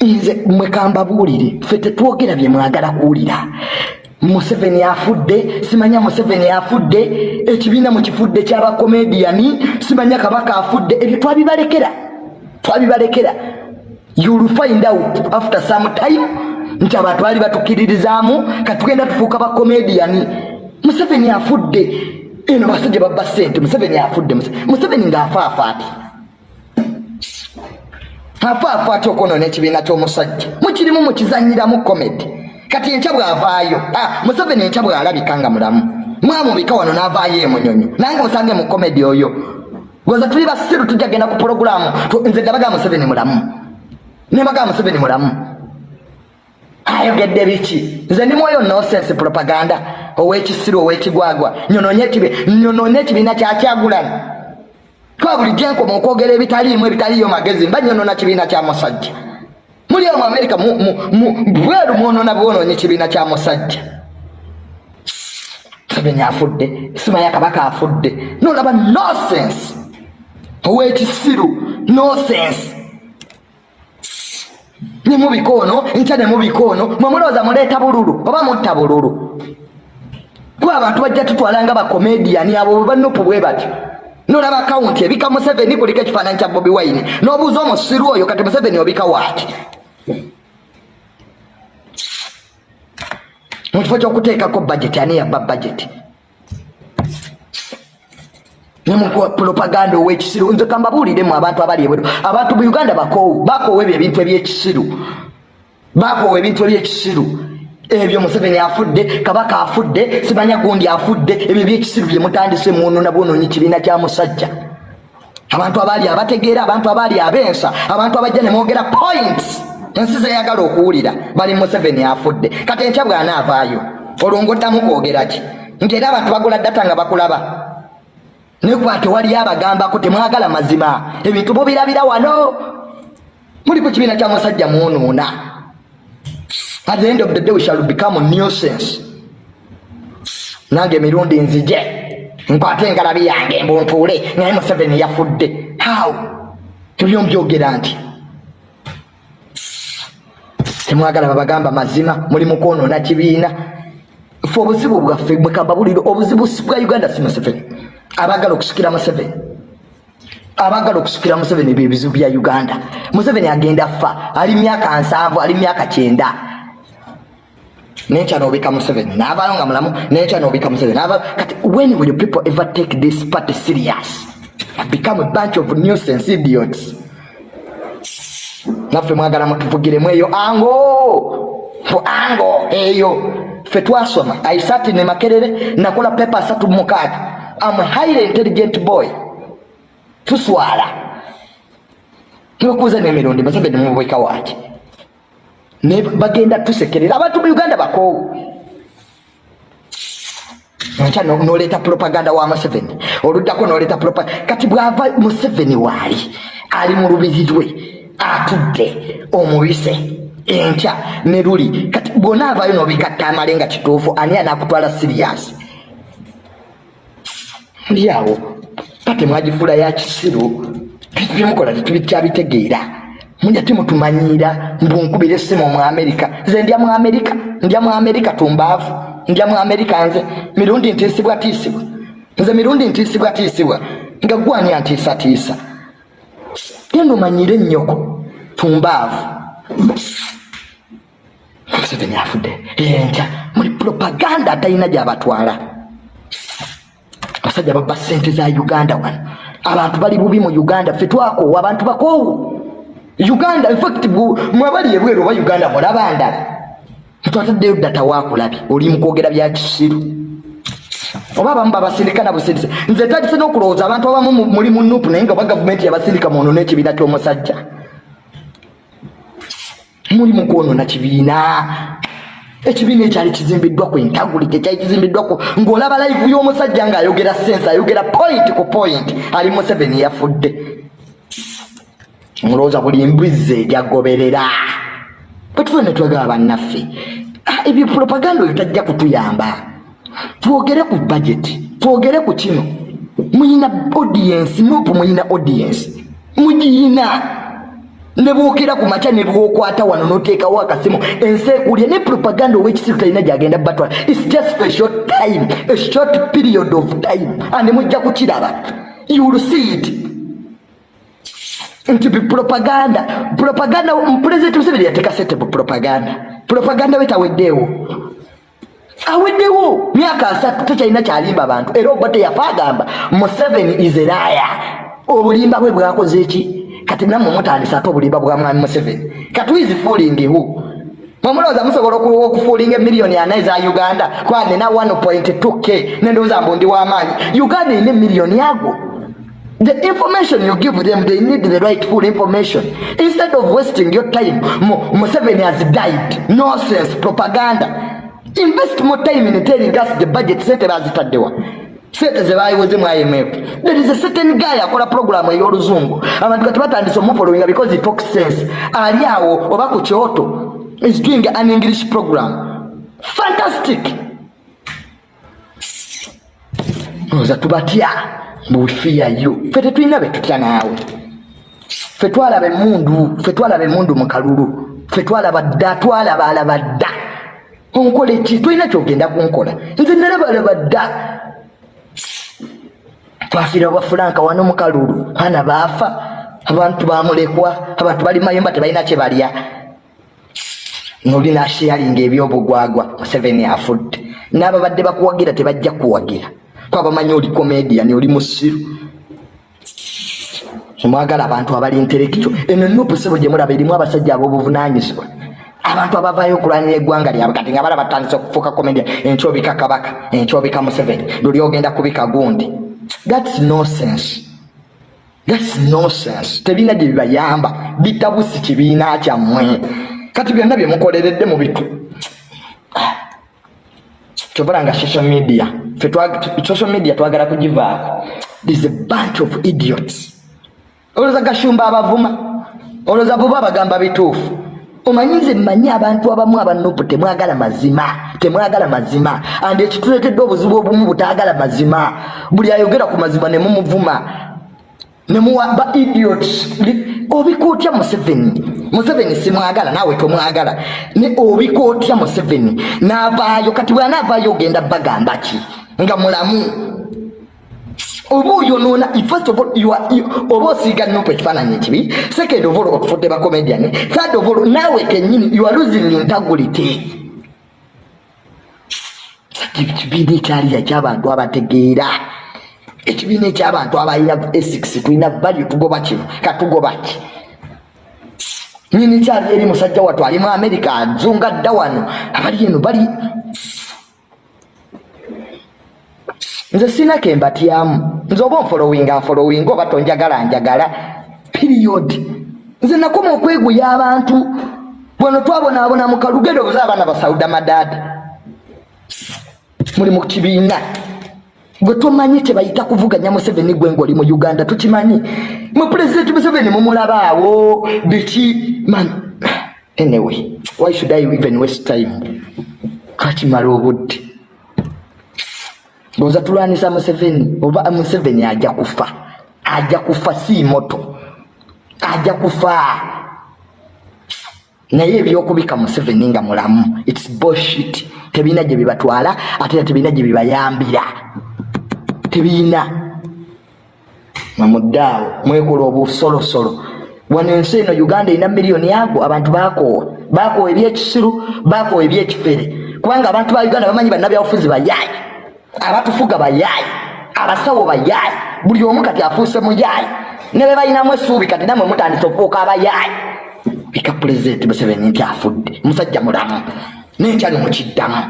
nze mwekambabuulire ffe tetwogera bye mwagala kuwulira. Museveni afudde simanya museveni afudde ekibiina mukifudde kyabakomediyani simanya kabaka afudde. Ebyo twabibalekera twabibalekera. Youll find out after some time nti abantu bali batukiririzaamu katugenda tufuuka bakomediyani museveni afudde. Eno basajja babba sente museveni afudde. Museveni ngaafaafa ati afaafa ati okwonona ekibiina ky'omusajja. Mukirimu mukizanyiramu komedi kati enkya bwavaayo museveni enkya bwalabika nga mulamu. Mwamubika wano n'avaayo emunyonyo nange musange mu komedi oyo. Goza tuli basiru tujja genda ku puroguramu nze dabaga museveni mulamu. Nebaga museveni mulamu. Ayogedde biki? Nze ndi mwoyo nosense propaganda ow'ekisiru ow'ekigwagwa nyononye ekibiina kyakyagulana kuba bulijjo enkoma okwogera ebitaliimu ebitaliyo magezi mba nyonona kibiina kya musajja. Muli omu amerika bweru mwonona bwononye kibiina kya musajja. Museveni afudde simanya kabaka afudde. Nolaba nosense ow'ekisiru nosense nemubika ono nkya nemubika ono mwemulowooza muleeta bululu oba mutta bululu? Kuba abantu bajja tutwala nga bakomediyani abo bwebannopu bwe batyo nolaba akawunti ebika museveni kuliko ekifaananyi kya bobi wine. N'obuuza omusiru oyo kati museveni obika waati mu kifo ky'okuteekako bageti ani yabba bageti nemupropaganda ow'ekisiru nze kambabuuliremu abantu abali ebweru abantu mu uganda bakoowu bakoowa ebyo ebintu ebyekisiru. Bakoowa ebintu ebyekisiru ebyo museveni afudde kabaka afudde simanya gundi afudde ebyo byekisiru byemutandise mwonona bwononyi kibiina kya musajja. Abantu abaali abategeera abantu abaali abensa abantu abajja nemwogera points. Ensi zeyagala okuwulira bali museveni afudde. Kati enkya bwanaavaayo olwo ngoddamu kwogera ki? Nti era abantu bagula data nga bakulaba. Nekuba tewaliyo abagambako temwagala mazima. Ebintu mubirabira wano. Muli ku kibiina kya musajja mwonoona at the end of the day we shall become a nuisance nange emirundi nzije. Nkwate engalabi yange mbuntuule naye museveni yafudde. How? Ebyo mbyogera nti temwagala babagamba mazima muli mukwonoona kibiina. Fe obuzibu bwaffe bwekambabuliro obuzibu bwa uganda si museveni. Abagala okusikira museveni. Abagala okusikira museveni byebizibu bya uganda. Museveni agenda fa ali myaka nsanvu ali myaka kyenda nenkya nobika museveni navayo nga mulamu nenkya nobika museveni kati when will people ever take this party serious? Become a bunch of nuisance idiots. Naffe mwagala mutuvugiremu eyo. Ango! Ango eyo. Ffe twasoma. Aisati ne makerere nakola pepa asatu mukaaga. Am highly intelligent boy. Tuswala. Nekuuza nemirundi museveni mubweka waki bagenda tusekerera. Abantu mu uganda bakoowu nkya noleeta propaganda wa museveni. Oluddako noleeta kati bwava museveni waali ali mu lubiri lwe atudde omubise enkya ne luli. Kati bwonaavayo nobigatta amale nga kituufu ani anakutwala siriyasi ndi awo kati mwagifula ya kisiru byemukola tetubikyabitegeera mulya temutumanyira mbunkubira essimu mu amerika. Nze ndya mu amerika ndya mu amerika tumbaavu ndya mu amerika nze. Mirundi ntiisibwa tiisibwa nze mirundi ntiisibwa tiisibwa nga gwani antiisatiisa genda omanyire ennyoko tumbaavu museveni afudde. Enkya muli propaganda atalina gyabatwala abasajja babba sente za uganda wano. Abantu bali bubi mu uganda ffe twakoowa abantu bakoowu uganda infact mwabali ebweru oba uganda mulaba ndala twataddeyo data wakulabye oli mukwogera bya kisiru. Oba abamu babasindika nabusindise nze tagise n'okulowooza abantu abamu muli mu nupu naye nga oba gavumenti yabasindika mwonoona ekibiina ky'omusajja. Muli mukwonona kibiina. Ekibiina ekyali kizimbiddwa ku entaguli tekyali kizimbiddwako ng'olaba live y'omusajja ng'ayogera sense ayogera point ku point. Ali museveni yafudde mulowooza buli mbuzi ejyagoberera bwetufe ne twegaba bannaffe ebyo propaganda oyo tajja kutuyamba. Twogere ku budget twogere ku kino. Muyina audience nopu muyina audience. Mugiyina. Nebwokera ku makya nebwokwata wano noteekawo akasimu. Ensi ekulya ne propaganda owekisiru talina gyagenda batwala. Its just a short time a short period of time. Ande mujja kukiraba. Youll see it nti propaganda. Propaganda pulezidenti museveni yateeka setable propaganda. Propaganda we taweddeewo aweddewo. Myaka asatu tekyalina kyalimba abantu. Era oba teyafa agamba museveni is eraya obulimba bwe bwakoze eki kati nammwe mutandisa ate obulimba bwa mwami museveni. Katuizi fulingihu mwemulowooza musobola okufuulinga emiliyoni ana eza uganda? Kwa nina 1.2 k nendowooza mbu ndi w'amaanyi uganda erina emiliyoni ago the information you give them they need the right full information. Instead of wasting your time museveni has died. Nonsense propaganda. Invest more time in telling us the budget bazitaddewa sente zebayiwoze mu imf there is a certain guy akola programu ey'oluzungu. Abantu kati batandise omufollowinga because he talks sense. Ali awo oba ku kyoto is doing an english program. Fantastic! Oza tubatya bufiyayo fe tetulina betutya naawe. Fe twalaba emundu fe twalaba emundu mu kalulu. Fe twalaba dda twalaba alaba dda. Onkola eki? Tolina kyogenda kunkola. Nze nalabalaba dda. Twafiira bafulanka wano mukalulu baana baafa abantu bamulekwa abantu bali mayumba tebalina kyebalya noli nasheyalinga ebyobugwagwa museveni afudde. N'ababadde bakuwagira tebajja kuwagira kwabamanyi oli comedian oli musiru. Mwagala abantu abali intellectual. Eno nupu sebo gyemulaba erimu abasajja ab'obuvunanyizibwa abantu abavaayo okulwanyira eggwanga lyabwe kati nga bala batandise okufuuka comedian enkyobika kabaka enkyobika museveni luli ogenda kubika gundi. Thats nonsense. Thats nonsense. Tebina gye bibayamba bitabusi kibiina kyammwe. Kati byonna byemukoleredde mu bitu. Kyobola nga social media social media twagala kugivaako this a bunch of idiots. Olowooza gashumba abavuma. Olowooza buba bagamba bituufu omanyize mmanyi abantu abamu abanupu temwagala mazima temwagala mazima. And ekituletedde obuzibu obumu butaagala mazima. Buli ayogera ku mazima nemumuvuma nemuwa ba idiots. Obikootya museveni. Museveni simwagala naawe tomwagala. Ne obikootya museveni. Naavaayo kati bwanaavaayo ogenda bagamba ki nga mulamu. Oba oyonoona first of all oba osiiga nupu ekifaananyi ekibi second of all otufudde bacomedian third of all naawe kenyini you are losing integrity. Ekibiina ekyaliya ekyabantu abategeera. Ekibiina ekyabantu abalina esix tulina value tugoba kino katugoba ki? Nyini kyali eri musajja wattu ali mu america azunga dda wano abali eno bali nze sina kembatyamu nze oba onfolowinga nfolowinga oba tonjagala njagala. Period. Nze nakoma okweguya abantu. Bweno twabonaabona mu kalugendo buza abaana basauda madaada muli mu kibiina gwe tomanyi tebayita kuvuganya museveni gwe ngaoli mu uganda tukimanyi mu pulezidenti museveni mumulabaawo biki man anyway why should i even waste time? Kakimala obudde ngoza tulwanisa museveni oba museveni ajja kufa. Ajja kufa si moto. Ajja kufa. Naye ebyokubika museveni nga mulamu its bullshit. Tebiina gye bibatwala ate tebiina gye bibayambira. Tebiina mwemuddaawo mwekola obusolosolo. Wano ensi eno uganda erina miliyoni ago abantu bakoowa bakoowa ebyekisiru bakoowa ebyekifere. Kubanga abantu ba uganda bamanyi bannabyabufuzi bayaayi abatufuga bayaayi abasawo bayaayi buli omu kati afuuse muyaayi ne be balinamu essuubi kati namwe mutandise okufuuka abayaayi ika pulezidenti museveni nti afudde musajja mulamu nenkyali mukiddamu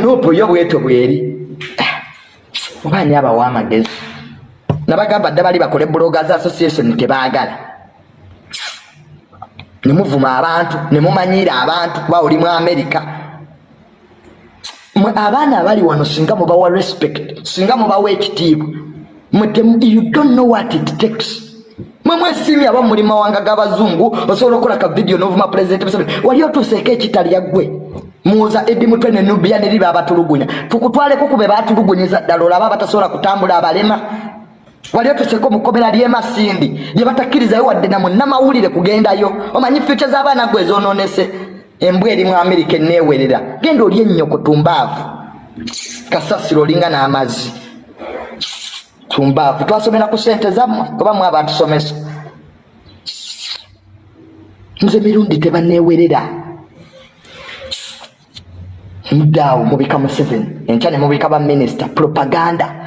nopo yo bwetyo bweri. Obaani abawa amagezi nabagamba dda bali bakole bloggers association tebaagala nemuvuma abantu nemumanyiira abantu kuba oli mu america abaana abali wano singa mubawa respect singa mubawa ekitiibwa you don't know what it takes. Mwemwesiimi aba muli mawanga g'abazungu osobola okukola ka vidiyo novuma pulezidenti museveni wali otuuseeko ekitalya ggwe muwoza edi mutwe ne nubia neri baabatulugunya tukutwaleko kube baatulugunyiza ddala olaba abatasobola kutambula abalema. Wali otuseko mukomera lyemasindi gyebatakkirizayo wadde namunamawulire kugendayo. Omanyi fyuca z'abaana gwe ezononese embwa eri mu amerika eneewerera. Genda oli ennyoko tumbaavu. Kasasiro olinga n'amazzi. Tumbaavu. Twasomera ku sente zammwe oba mwe abatusomesa. Nze mirundi tebaneewerera muddaawo mubika museveni enkya ne mubika baminisita propaganda